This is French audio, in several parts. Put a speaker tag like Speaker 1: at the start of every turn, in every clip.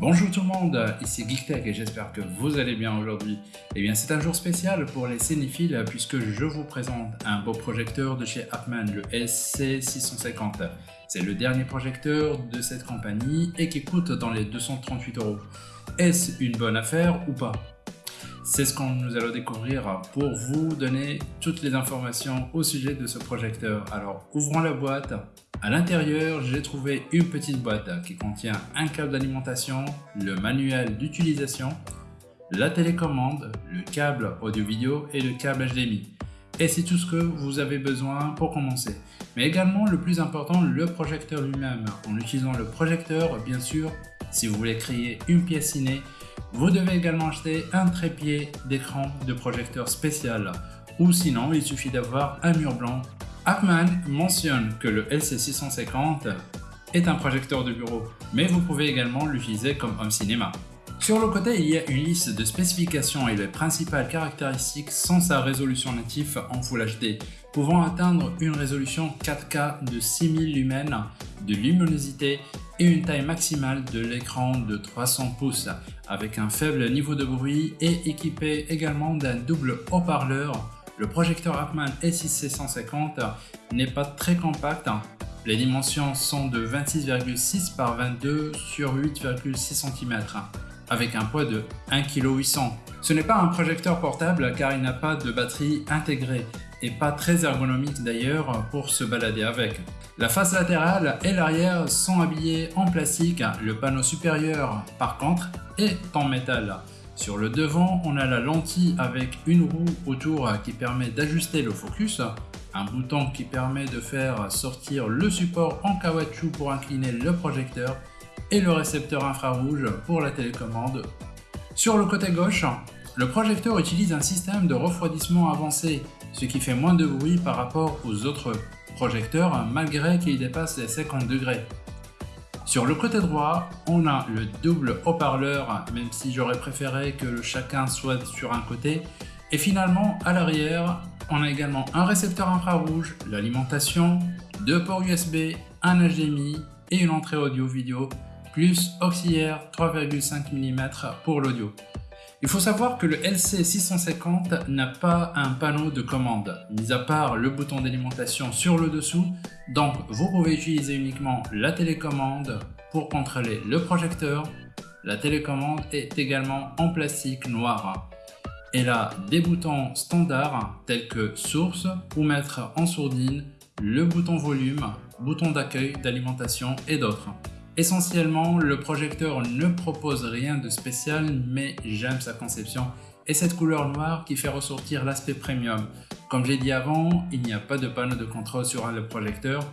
Speaker 1: Bonjour tout le monde, ici GeekTech et j'espère que vous allez bien aujourd'hui. Eh bien c'est un jour spécial pour les cinéphiles puisque je vous présente un beau projecteur de chez Appman, le SC650. C'est le dernier projecteur de cette compagnie et qui coûte dans les 238 euros. Est-ce une bonne affaire ou pas? C'est ce que nous allons découvrir pour vous donner toutes les informations au sujet de ce projecteur. Alors ouvrons la boîte. À l'intérieur, j'ai trouvé une petite boîte qui contient un câble d'alimentation, le manuel d'utilisation, la télécommande, le câble audio-vidéo et le câble HDMI. Et c'est tout ce que vous avez besoin pour commencer. Mais également, le plus important, le projecteur lui-même. En utilisant le projecteur, bien sûr, si vous voulez créer une pièce ciné, vous devez également acheter un trépied d'écran de projecteur spécial ou sinon il suffit d'avoir un mur blanc. Appman mentionne que le LC650 est un projecteur de bureau, mais vous pouvez également l'utiliser comme home cinéma. Sur le côté, il y a une liste de spécifications et les principales caractéristiques sans sa résolution native en Full HD, pouvant atteindre une résolution 4K de 6000 lumens de luminosité et une taille maximale de l'écran de 300 pouces avec un faible niveau de bruit et équipé également d'un double haut-parleur. Le projecteur Hartmann S6C150 n'est pas très compact. Les dimensions sont de 26,6 par 22 sur 8,6 cm avec un poids de 1,8 kg. Ce n'est pas un projecteur portable car il n'a pas de batterie intégrée et pas très ergonomique d'ailleurs pour se balader avec. La face latérale et l'arrière sont habillés en plastique, le panneau supérieur par contre est en métal. Sur le devant, on a la lentille avec une roue autour qui permet d'ajuster le focus, un bouton qui permet de faire sortir le support en caoutchouc pour incliner le projecteur et le récepteur infrarouge pour la télécommande. Sur le côté gauche, le projecteur utilise un système de refroidissement avancé, ce qui fait moins de bruit par rapport aux autres projecteurs malgré qu'il dépasse les 50 degrés. Sur le côté droit, on a le double haut-parleur, même si j'aurais préféré que chacun soit sur un côté. Et finalement, à l'arrière, on a également un récepteur infrarouge, l'alimentation, deux ports USB, un HDMI et une entrée audio-vidéo, plus auxiliaire 3,5 mm pour l'audio. Il faut savoir que le LC650 n'a pas un panneau de commande, mis à part le bouton d'alimentation sur le dessous, donc vous pouvez utiliser uniquement la télécommande pour contrôler le projecteur. La télécommande est également en plastique noir. Elle a des boutons standards tels que source ou mettre en sourdine, le bouton volume, bouton d'accueil, d'alimentation et d'autres. Essentiellement, le projecteur ne propose rien de spécial, mais j'aime sa conception et cette couleur noire qui fait ressortir l'aspect premium. Comme j'ai dit avant, il n'y a pas de panneau de contrôle sur le projecteur,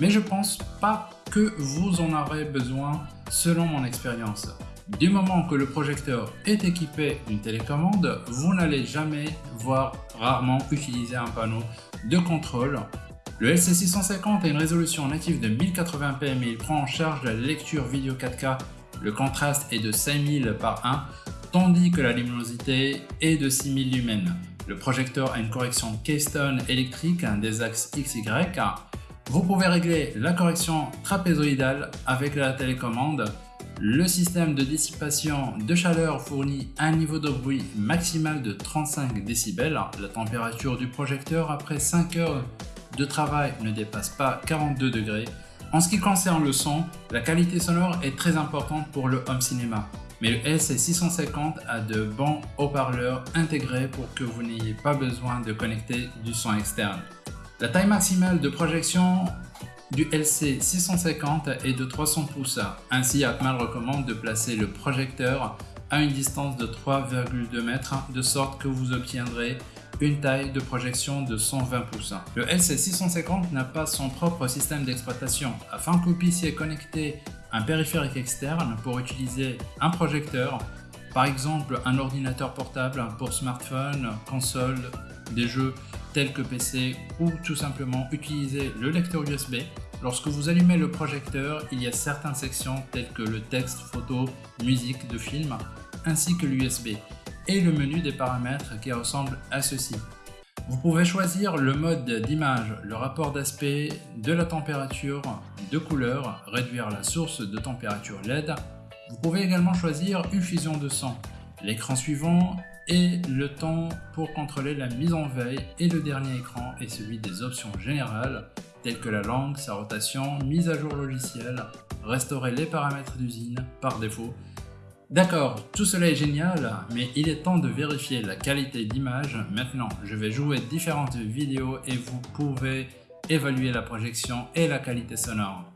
Speaker 1: mais je pense pas que vous en aurez besoin selon mon expérience. Du moment que le projecteur est équipé d'une télécommande, vous n'allez jamais voir rarement utiliser un panneau de contrôle le LC650 a une résolution native de 1080p mais il prend en charge la lecture vidéo 4K. Le contraste est de 5000 par 1 tandis que la luminosité est de 6000 lumens. Le projecteur a une correction Keystone électrique des axes XY. Vous pouvez régler la correction trapézoïdale avec la télécommande. Le système de dissipation de chaleur fournit un niveau de bruit maximal de 35 décibels. La température du projecteur après 5 heures de travail ne dépasse pas 42 degrés. En ce qui concerne le son, la qualité sonore est très importante pour le home cinéma. Mais le LC650 a de bons haut-parleurs intégrés pour que vous n'ayez pas besoin de connecter du son externe. La taille maximale de projection du LC650 est de 300 pouces. Ainsi, Atman recommande de placer le projecteur à une distance de 3,2 mètres de sorte que vous obtiendrez une taille de projection de 120 pouces. Le LC650 n'a pas son propre système d'exploitation. Afin que vous puissiez connecter un périphérique externe pour utiliser un projecteur, par exemple un ordinateur portable pour smartphone, console, des jeux tels que PC ou tout simplement utiliser le lecteur USB. Lorsque vous allumez le projecteur, il y a certaines sections telles que le texte, photo, musique de film ainsi que l'USB et le menu des paramètres qui ressemble à ceci. Vous pouvez choisir le mode d'image, le rapport d'aspect, de la température, de couleur, réduire la source de température LED. Vous pouvez également choisir une fusion de son, l'écran suivant et le temps pour contrôler la mise en veille et le dernier écran est celui des options générales telles que la langue, sa rotation, mise à jour logiciel, restaurer les paramètres d'usine par défaut. D'accord, tout cela est génial, mais il est temps de vérifier la qualité d'image. Maintenant, je vais jouer différentes vidéos et vous pouvez évaluer la projection et la qualité sonore.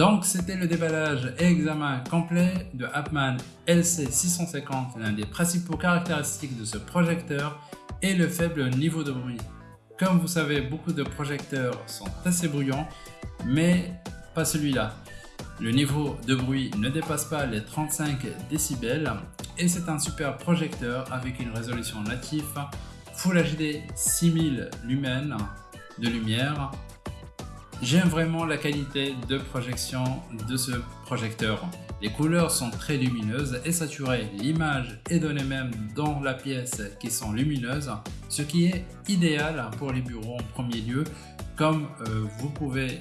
Speaker 1: Donc c'était le déballage et examen complet de Appman LC650. L'un des principaux caractéristiques de ce projecteur est le faible niveau de bruit. Comme vous savez, beaucoup de projecteurs sont assez bruyants, mais pas celui-là. Le niveau de bruit ne dépasse pas les 35 décibels et c'est un super projecteur avec une résolution native Full HD 6000 lumens de lumière J'aime vraiment la qualité de projection de ce projecteur. Les couleurs sont très lumineuses et saturées. L'image est donnée même dans la pièce qui sont lumineuses, ce qui est idéal pour les bureaux en premier lieu. Comme euh, vous pouvez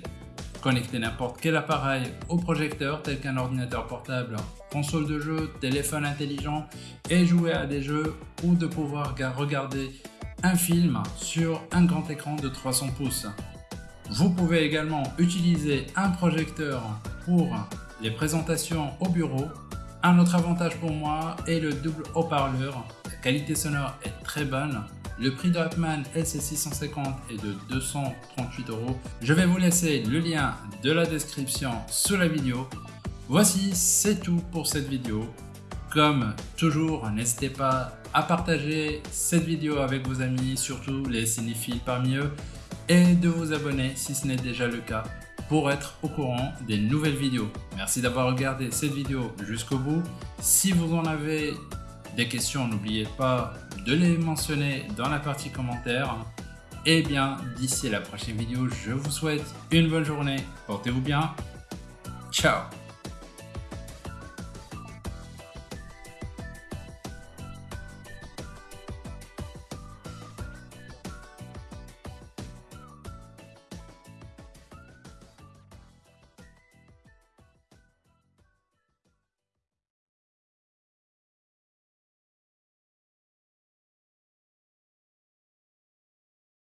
Speaker 1: connecter n'importe quel appareil au projecteur tel qu'un ordinateur portable, console de jeu, téléphone intelligent et jouer à des jeux ou de pouvoir regarder un film sur un grand écran de 300 pouces. Vous pouvez également utiliser un projecteur pour les présentations au bureau. Un autre avantage pour moi est le double haut-parleur. La qualité sonore est très bonne. Le prix de Hartmann LC650 est de 238 euros. Je vais vous laisser le lien de la description sous la vidéo. Voici, c'est tout pour cette vidéo. Comme toujours, n'hésitez pas à partager cette vidéo avec vos amis, surtout les cinéphiles parmi eux et de vous abonner si ce n'est déjà le cas pour être au courant des nouvelles vidéos. Merci d'avoir regardé cette vidéo jusqu'au bout. Si vous en avez des questions, n'oubliez pas de les mentionner dans la partie commentaires. Et bien, d'ici la prochaine vidéo, je vous souhaite une bonne journée. Portez-vous bien. Ciao